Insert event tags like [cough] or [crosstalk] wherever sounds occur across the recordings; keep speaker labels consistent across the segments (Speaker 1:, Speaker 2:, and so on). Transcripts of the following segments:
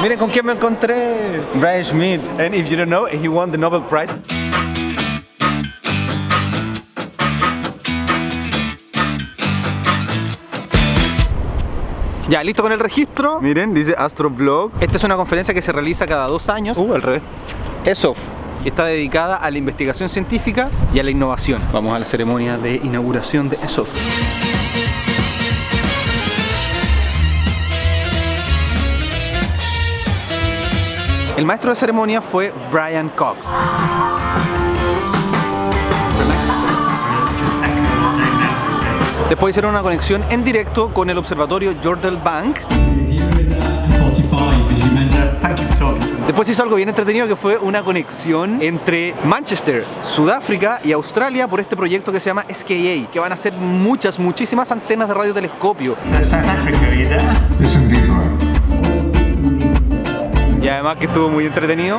Speaker 1: Miren con quién me encontré. Brian Schmidt. And if you don't know, he won the Nobel Prize. Ya, listo con el registro. Miren, dice Astroblog. Esta es una conferencia que se realiza cada dos años. Uh, al revés. ESOF. Y está dedicada a la investigación científica y a la innovación. Vamos a la ceremonia de inauguración de ESOF. El maestro de ceremonia fue Brian Cox. Después hicieron una conexión en directo con el observatorio Jordal Bank. Después hizo algo bien entretenido que fue una conexión entre Manchester, Sudáfrica y Australia por este proyecto que se llama SKA, que van a hacer muchas, muchísimas antenas de radiotelescopio. Y además que estuvo muy entretenido.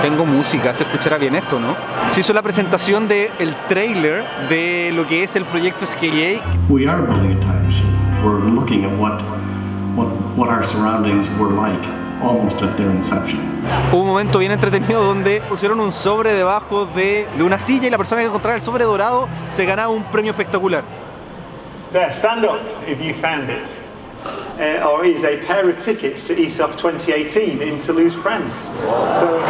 Speaker 1: Tengo música, se escuchará bien esto, ¿no? Se hizo la presentación del el trailer de lo que es el proyecto SKA.
Speaker 2: We are building a time machine. We're looking at what, what, what our surroundings were like almost at their inception.
Speaker 1: Hubo un momento bien entretenido donde pusieron un sobre debajo de, de una silla y la persona que encontrara el sobre dorado se ganaba un premio espectacular.
Speaker 3: There, stand up if you found it. Uh, or is a pair of tickets to ESOF 2018 in Toulouse, France. So,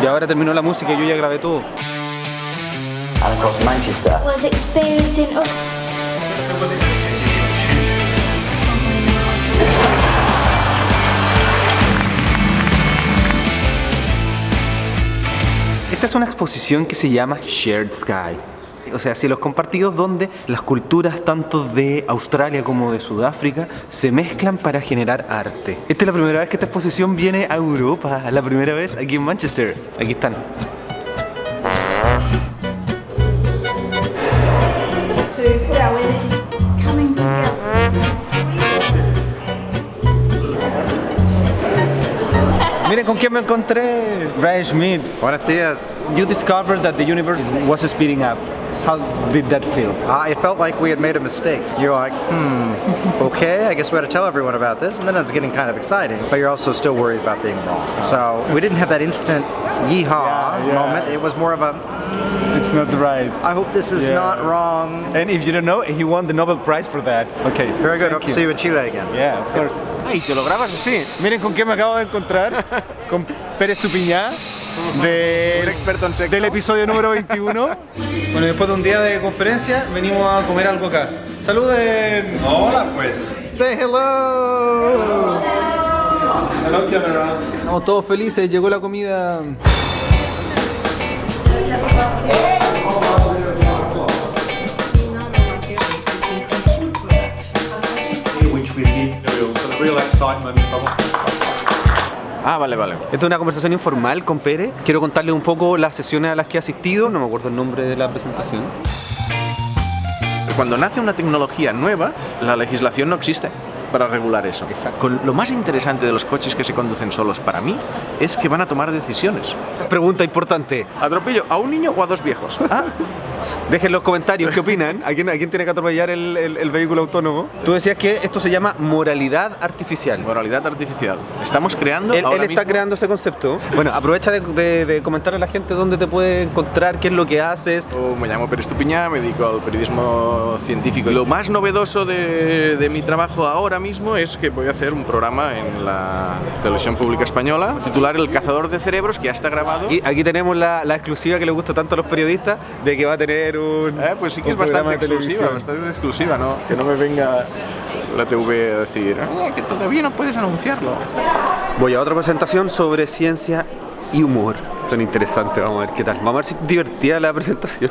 Speaker 1: Y ahora terminó la música y yo ya grabé todo.
Speaker 4: And of course, Manchester
Speaker 5: was experiencing oh,
Speaker 1: Esta es una exposición que se llama Shared Sky. O sea, cielos compartidos donde las culturas tanto de Australia como de Sudáfrica se mezclan para generar arte. Esta es la primera vez que esta exposición viene a Europa, la primera vez aquí en Manchester. Aquí están. Miren con quién me encontré. Brian Schmidt. Buenos días. You discovered that the universe was speeding up. How did that feel?
Speaker 6: Uh, it felt like we had made a mistake. You're like, hmm, [laughs] okay, I guess we had to tell everyone about this. And then it's getting kind of exciting, but you're also still worried about being wrong. So we didn't have that instant yeehaw
Speaker 1: Yeah, yeah.
Speaker 6: moment. It was more of a,
Speaker 1: It's not right.
Speaker 6: I hope this is
Speaker 1: Yeah.
Speaker 6: not wrong.
Speaker 1: And if you don't know, he won the Nobel Prize for that. Okay.
Speaker 6: Very good.
Speaker 1: thank
Speaker 6: Hope to see you in Chile again.
Speaker 1: Yeah, of course.
Speaker 7: Ay, te lo grabas así.
Speaker 1: Miren con quién me acabo de encontrar. [laughs] Con Pérez Tupiñá. De,
Speaker 7: Un experto en sexo.
Speaker 1: Del episodio número 21. Bueno, después de un día de conferencia, venimos a comer algo acá. ¡Saluden!
Speaker 7: Hola, pues.
Speaker 1: ¡Say hello!
Speaker 7: Hello, camera.
Speaker 1: Estamos todos felices, llegó la comida.
Speaker 7: Ah, vale, vale.
Speaker 1: Esta es una conversación informal con Pérez. Quiero contarles un poco las sesiones a las que he asistido. No me acuerdo el nombre de la presentación.
Speaker 7: Cuando nace una tecnología nueva, la legislación no existe para regular eso.
Speaker 1: Exacto.
Speaker 7: Con- lo más interesante de los coches que se conducen solos para mí es que van a tomar decisiones.
Speaker 1: Pregunta importante.
Speaker 7: ¿Atropello a un niño o a dos viejos? [laughs] Ah,
Speaker 1: Dejen en los comentarios qué opinan. ¿A quién, a quién tiene que atropellar el, el- el vehículo autónomo? Tú decías que esto se llama moralidad artificial.
Speaker 7: moralidad artificial. Estamos creando.
Speaker 1: Él,
Speaker 7: ahora
Speaker 1: él está
Speaker 7: mismo-
Speaker 1: creando ese concepto. Bueno, aprovecha de, de, de comentarle a la gente dónde te puede encontrar, qué es lo que haces.
Speaker 7: Yo Me llamo Pérez Tupiñá, me dedico al periodismo científico. Lo más novedoso de, de mi trabajo ahora mismo es que voy a hacer un programa en la televisión pública española, titular El cazador de cerebros, que ya está grabado.
Speaker 1: Y aquí tenemos la, la exclusiva que le gusta tanto a los periodistas de que va a tener un.
Speaker 7: Eh, pues sí que es bastante exclusiva, bastante exclusiva, ¿no? Que no me venga la TV a decir, "Ah, que todavía no puedes anunciarlo.
Speaker 1: Voy a otra presentación sobre ciencia y humor. Son interesantes, vamos a ver qué tal. Vamos a ver si es divertida la presentación.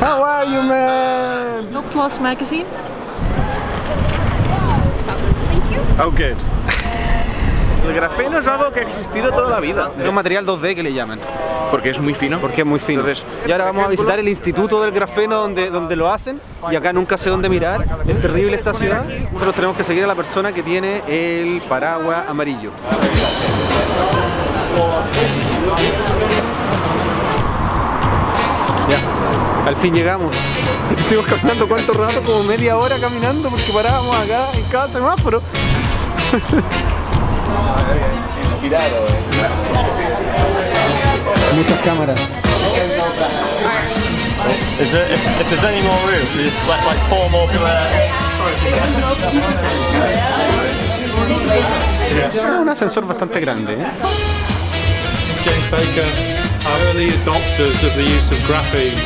Speaker 1: How are you, man?
Speaker 8: No Plus magazine.
Speaker 1: Oh, good.
Speaker 7: El grafeno es algo que ha existido toda la vida.
Speaker 1: Es un material 2D que le llaman.
Speaker 7: Porque es muy fino.
Speaker 1: Porque es muy fino.
Speaker 7: Entonces,
Speaker 1: y ahora vamos a visitar el instituto del grafeno donde, donde lo hacen y acá nunca sé dónde mirar. Es terrible esta ciudad. Nosotros tenemos que seguir a la persona que tiene el paraguas amarillo. Ya, al fin llegamos. [laughs] Estuvimos caminando cuánto rato, como media hora caminando porque parábamos acá en cada semáforo. [laughs]
Speaker 7: Inspirado,
Speaker 1: Muchas cámaras.
Speaker 3: Is there, if, if there's any more room, there's like, like four more
Speaker 1: Es un ascensor bastante grande. ¿eh?
Speaker 8: James Baker early adopters of the use of graphene.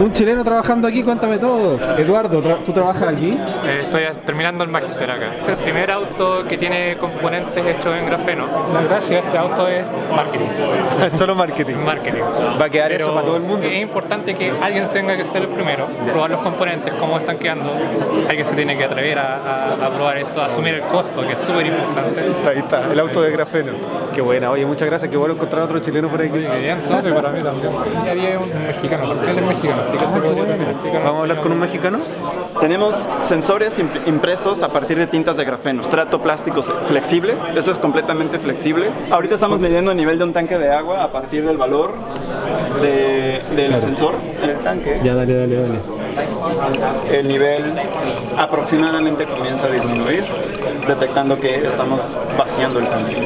Speaker 1: Un chileno trabajando aquí, cuéntame todo. Eduardo, tra- ¿tú trabajas aquí?
Speaker 9: Eh, estoy terminando el magíster acá. Este es el primer auto que tiene componentes hechos en grafeno. La gracia este auto es marketing. [laughs]
Speaker 1: Solo marketing.
Speaker 9: Marketing.
Speaker 1: Va a quedar
Speaker 9: Pero
Speaker 1: eso para todo el mundo.
Speaker 9: Es importante que alguien tenga que ser el primero, probar los componentes, cómo están quedando. Alguien se tiene que atrever a, a- a probar esto, a asumir el costo, que es súper importante.
Speaker 1: Ahí está, el auto de grafeno. Qué buena, oye, muchas gracias, qué bueno encontrar otro chileno por aquí.
Speaker 9: Bien, entonces para mí también. Y había un mexicano, ¿por qué es mexicano? Así que.
Speaker 1: Vamos a hablar con un mexicano.
Speaker 10: Tenemos sensores imp- impresos a partir de tintas de grafeno. Estrato plástico flexible. Esto es completamente flexible. Ahorita estamos midiendo el nivel de un tanque de agua a partir del valor de- del sensor en el tanque.
Speaker 1: Ya, dale, dale, dale.
Speaker 10: El nivel aproximadamente comienza a disminuir, detectando que estamos vaciando el tanque.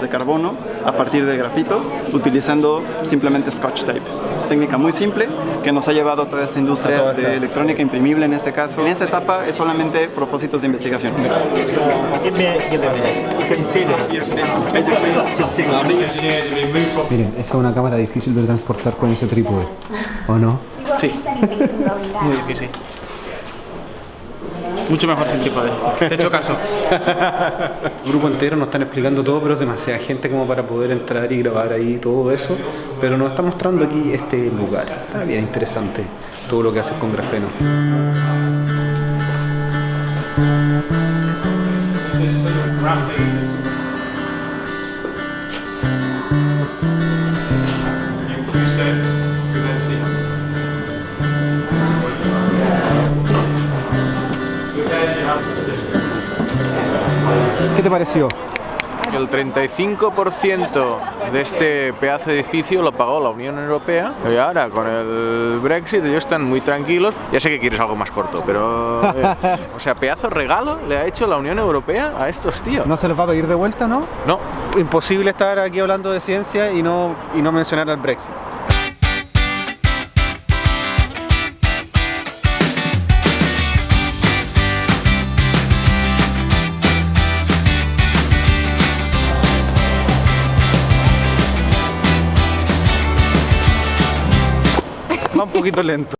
Speaker 10: De carbono a partir de grafito, utilizando simplemente scotch tape. Técnica muy simple que nos ha llevado a toda esta industria
Speaker 1: toda esta-
Speaker 10: de electrónica imprimible en este caso. En esta etapa es solamente propósitos de investigación.
Speaker 1: Miren, esa es una cámara difícil de transportar con ese trípode, ¿o no?
Speaker 9: Muy difícil. Mucho mejor sin trípode. Te he hecho caso. [laughs]
Speaker 1: grupo entero nos están explicando todo, pero es demasiada gente como para poder entrar y grabar ahí todo eso. Pero nos está mostrando aquí este lugar. Está bien interesante todo lo que haces con grafeno. Te pareció?
Speaker 7: El 35% de este pedazo de edificio lo pagó la Unión Europea y ahora con el Brexit ellos están muy tranquilos. Ya sé que quieres algo más corto, pero... eh, [laughs] o sea, pedazo regalo le ha hecho la Unión Europea a estos tíos.
Speaker 1: ¿No se les va a pedir de vuelta, no?
Speaker 7: No,
Speaker 1: Imposible estar aquí hablando de ciencia y no, y no mencionar al Brexit. Poquito lento.